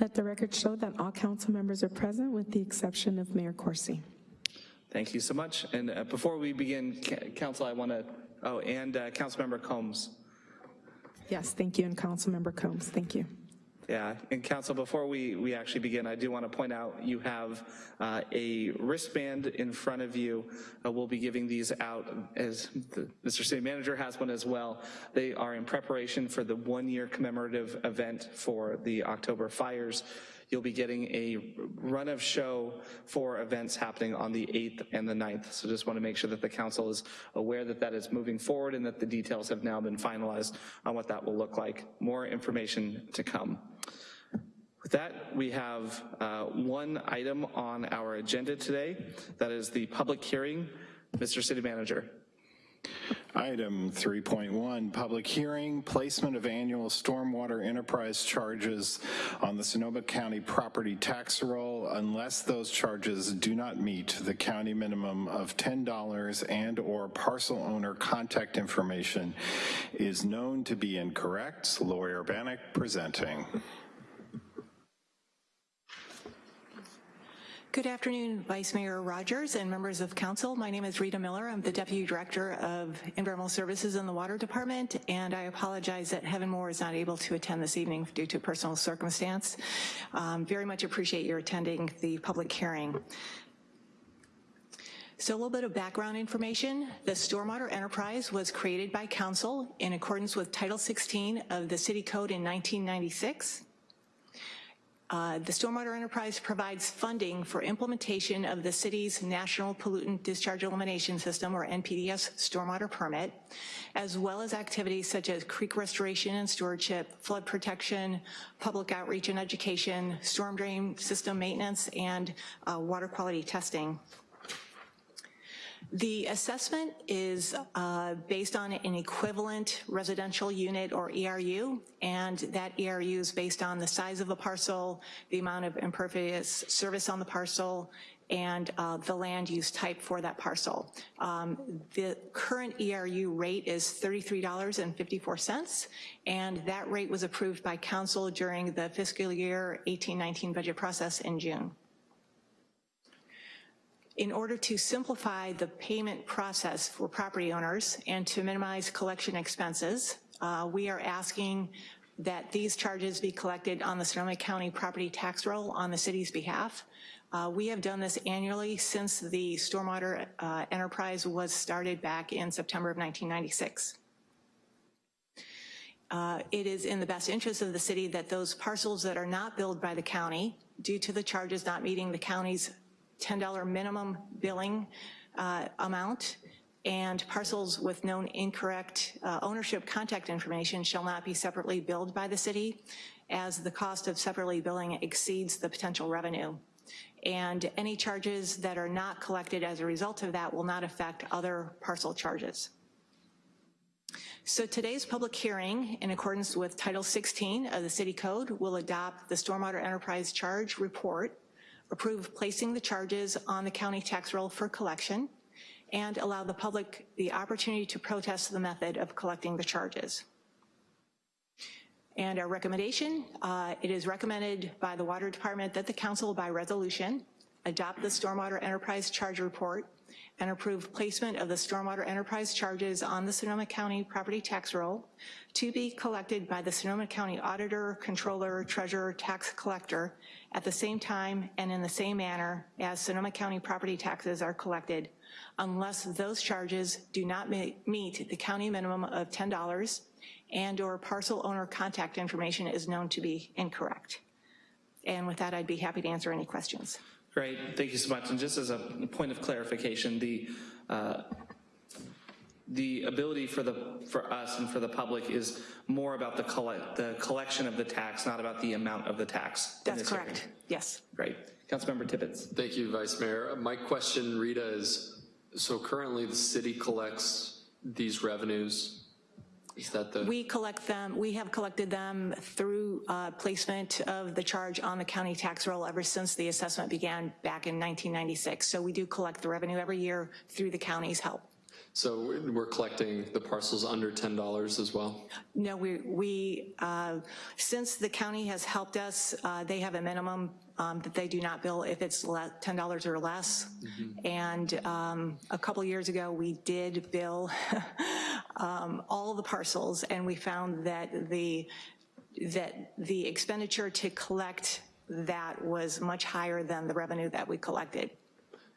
Let the record show that all council members are present with the exception of Mayor Coursey. Thank you so much. And uh, before we begin, council, I want to, oh, and uh, Councilmember Combs. Yes, thank you, and Councilmember Combs, thank you. Yeah, and council, before we, we actually begin, I do want to point out you have uh, a wristband in front of you. Uh, We'll be giving these out as the, Mr. City Manager has one as well. They are in preparation for the one-year commemorative event for the October fires. You'll be getting a run of show for events happening on the 8th and the 9th. So just want to make sure that the council is aware that that is moving forward and that the details have now been finalized on what that will look like. More information to come. With that, we have uh, one item on our agenda today. That is the public hearing. Mr. City Manager. Item 3.1, public hearing, placement of annual stormwater enterprise charges on the Sonoma County property tax roll unless those charges do not meet the county minimum of $10 and/or parcel owner contact information is known to be incorrect. Lori Urbanek presenting. Good afternoon, Vice Mayor Rogers and members of council. My name is Rita Miller. I'm the Deputy Director of Environmental Services in the Water Department, and I apologize that Heaven Moore is not able to attend this evening due to personal circumstance. Um, very much appreciate your attending the public hearing. So a little bit of background information. The Stormwater Enterprise was created by council in accordance with Title 16 of the City Code in 1996. Uh, The Stormwater Enterprise provides funding for implementation of the city's National Pollutant Discharge Elimination System, or NPDES stormwater permit, as well as activities such as creek restoration and stewardship, flood protection, public outreach and education, storm drain system maintenance, and uh, water quality testing. The assessment is uh, based on an equivalent residential unit or ERU, and that ERU is based on the size of the parcel, the amount of impervious surface on the parcel, and uh, the land use type for that parcel. Um, the current ERU rate is $33.54, and that rate was approved by council during the fiscal year 18-19 budget process in June. In order to simplify the payment process for property owners and to minimize collection expenses, uh, we are asking that these charges be collected on the Sonoma County property tax roll on the city's behalf. Uh, we have done this annually since the stormwater uh, enterprise was started back in September of 1996. Uh, it is in the best interest of the city that those parcels that are not billed by the county due to the charges not meeting the county's $10 minimum billing uh, amount and parcels with known incorrect uh, ownership contact information shall not be separately billed by the city as the cost of separately billing exceeds the potential revenue. And any charges that are not collected as a result of that will not affect other parcel charges. So today's public hearing, in accordance with Title 16 of the City Code, will adopt the Stormwater Enterprise Charge Report approve placing the charges on the county tax roll for collection, and allow the public the opportunity to protest the method of collecting the charges. And our recommendation, uh, it is recommended by the Water Department that the council by resolution adopt the Stormwater Enterprise Charge Report and approve placement of the Stormwater Enterprise charges on the Sonoma County property tax roll to be collected by the Sonoma County Auditor, Controller, Treasurer, Tax Collector at the same time and in the same manner as Sonoma County property taxes are collected unless those charges do not meet the county minimum of $10 and or parcel owner contact information is known to be incorrect. And with that, I'd be happy to answer any questions. Great, thank you so much. And just as a point of clarification, the uh, the ability for the for us and for the public is more about the collect the collection of the tax, not about the amount of the tax. That's correct, area. yes. Great. Councilmember Tibbetts. Thank you, Vice Mayor. My question, Rita, is, so currently the city collects these revenues. Is that the? We collect them, we have collected them through uh, placement of the charge on the county tax roll ever since the assessment began back in 1996. So we do collect the revenue every year through the county's help. So we're collecting the parcels under $10 as well? No, we, we uh, since the county has helped us, uh, they have a minimum um, that they do not bill if it's $10 or less. And um, a couple years ago, we did bill um, all the parcels, and we found that the, that the expenditure to collect that was much higher than the revenue that we collected.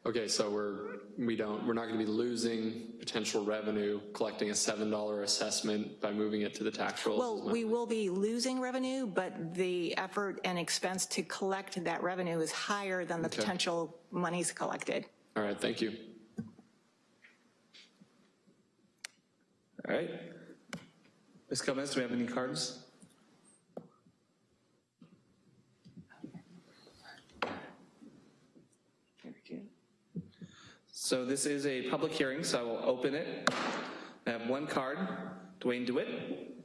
Okay, so we're, we don't, we're not gonna be losing potential revenue collecting a $7 assessment by moving it to the tax rolls? Well, we will be losing revenue, but the effort and expense to collect that revenue is higher than the potential monies collected. All right, thank you. All right. Ms. Gomez, do we have any cards? So this is a public hearing, so I will open it. I have one card, Dwayne DeWitt.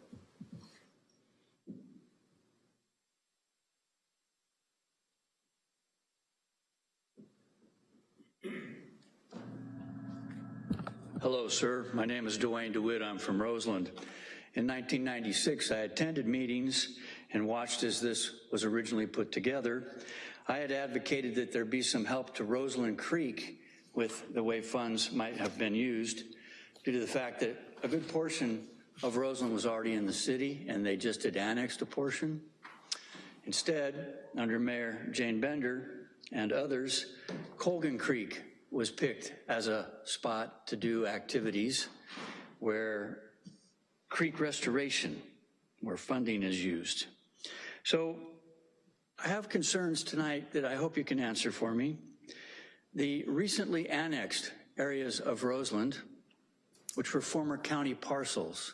Hello, sir. My name is Dwayne DeWitt. I'm from Roseland. In 1996, I attended meetings and watched as this was originally put together. I had advocated that there be some help to Roseland Creek with the way funds might have been used due to the fact that a good portion of Roseland was already in the city and they just had annexed a portion. Instead, under Mayor Jane Bender and others, Colgan Creek was picked as a spot to do activities where creek restoration, where funding is used. So I have concerns tonight that I hope you can answer for me. The recently annexed areas of Roseland, which were former county parcels,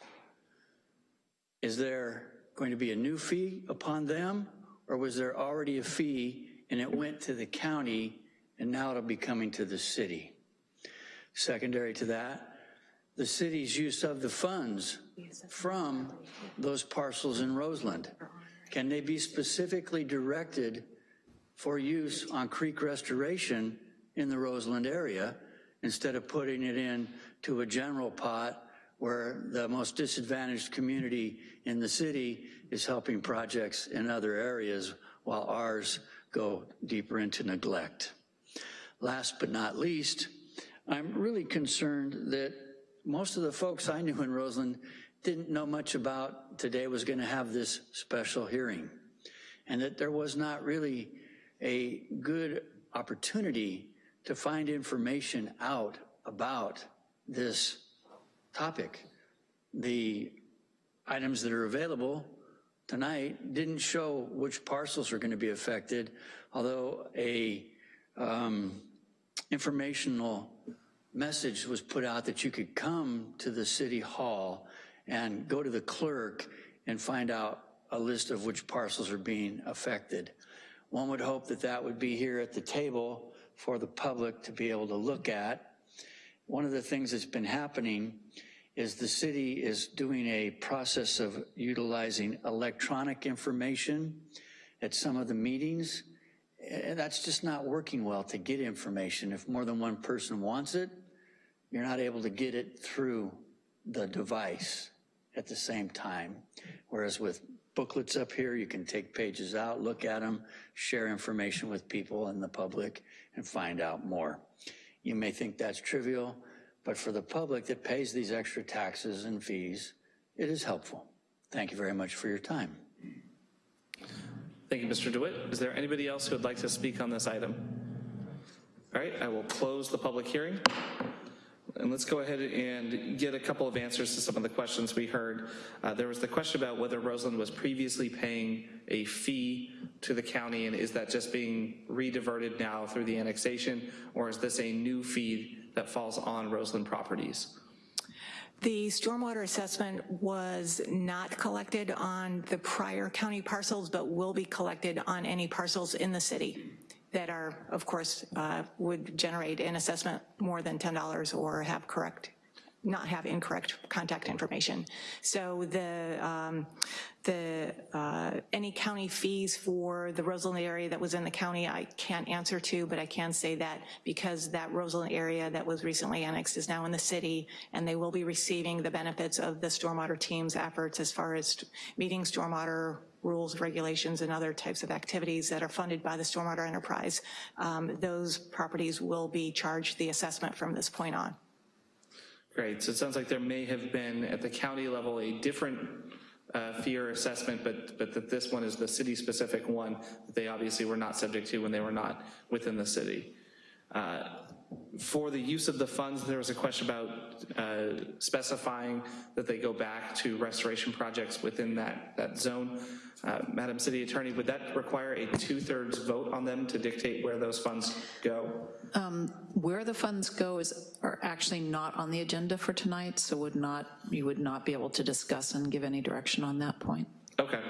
is there going to be a new fee upon them, or was there already a fee and it went to the county and now it'll be coming to the city? Secondary to that, the city's use of the funds from those parcels in Roseland, can they be specifically directed for use on creek restoration in the Roseland area instead of putting it in to a general pot where the most disadvantaged community in the city is helping projects in other areas while ours go deeper into neglect. Last but not least, I'm really concerned that most of the folks I knew in Roseland didn't know much about today was going to have this special hearing, and that there was not really a good opportunity to find information out about this topic. The items that are available tonight didn't show which parcels are going to be affected, although a um, informational message was put out that you could come to the city hall and go to the clerk and find out a list of which parcels are being affected. One would hope that that would be here at the table for the public to be able to look at. One of the things that's been happening is the city is doing a process of utilizing electronic information at some of the meetings. And that's just not working well to get information. If more than one person wants it, you're not able to get it through the device at the same time. Whereas with booklets up here, you can take pages out, look at them, share information with people and the public, and find out more. You may think that's trivial, but for the public that pays these extra taxes and fees, it is helpful. Thank you very much for your time. Thank you, Mr. DeWitt. Is there anybody else who would like to speak on this item? All right, I will close the public hearing. And let's go ahead and get a couple of answers to some of the questions we heard. Uh, there was the question about whether Roseland was previously paying a fee to the county, and is that just being rediverted now through the annexation, or is this a new fee that falls on Roseland properties? The stormwater assessment was not collected on the prior county parcels, but will be collected on any parcels in the city that are, of course, uh, would generate an assessment more than $10 or have correct not have incorrect contact information. So the, um, the, uh, any county fees for the Roseland area that was in the county, I can't answer to, but I can say that because that Roseland area that was recently annexed is now in the city, and they will be receiving the benefits of the stormwater team's efforts as far as meeting stormwater rules, regulations, and other types of activities that are funded by the stormwater enterprise, um, those properties will be charged the assessment from this point on. Great, so it sounds like there may have been, at the county level, a different uh, fee or assessment, but, but that this one is the city-specific one that they obviously were not subject to when they were not within the city. Uh, For the use of the funds, there was a question about uh, specifying that they go back to restoration projects within that, that zone. Uh, Madam City Attorney, would that require a two-thirds vote on them to dictate where those funds go? Where the funds go is, are actually not on the agenda for tonight, so would not, you would not be able to discuss and give any direction on that point. Okay.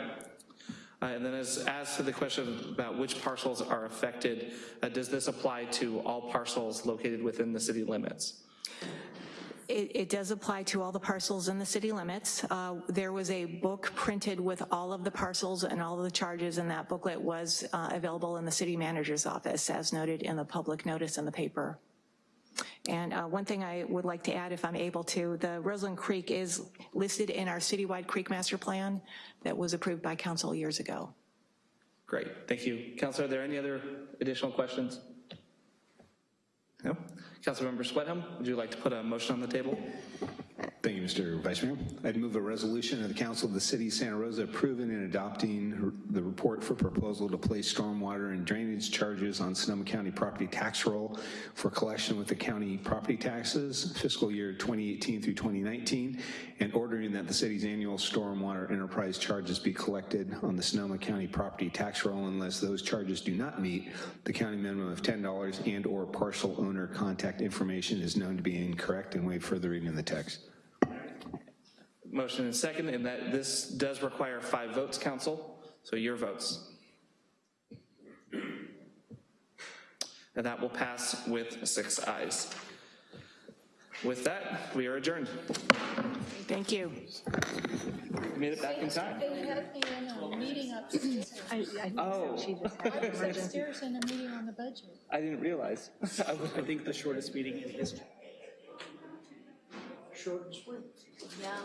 Uh, And then as, as to the question about which parcels are affected, uh, does this apply to all parcels located within the city limits? It, it does apply to all the parcels in the city limits. Uh, There was a book printed with all of the parcels and all of the charges, and that booklet was uh, available in the city manager's office, as noted in the public notice in the paper. And uh, one thing I would like to add, if I'm able to, the Roseland Creek is listed in our citywide creek master plan that was approved by council years ago. Great, thank you. Counselor, are there any other additional questions? No? Councilmember Schwedhelm, would you like to put a motion on the table? Thank you, Mr. Vice Mayor. I'd move a resolution of the Council of the City of Santa Rosa approving and adopting the report for proposal to place stormwater and drainage charges on Sonoma County property tax roll for collection with the county property taxes fiscal year 2018 through 2019, and ordering that the city's annual stormwater enterprise charges be collected on the Sonoma County property tax roll unless those charges do not meet the county minimum of $10 and/or parcel owner contact information is known to be incorrect and waive further reading the text. Motion and second, and that this does require five votes, council, so your votes. And that will pass with six ayes. With that, we are adjourned. Thank you. We Made it back in time. They had me in a meeting upstairs. Oh, I was upstairs in a meeting on the budget. I didn't realize. I think the shortest meeting in history. Yeah.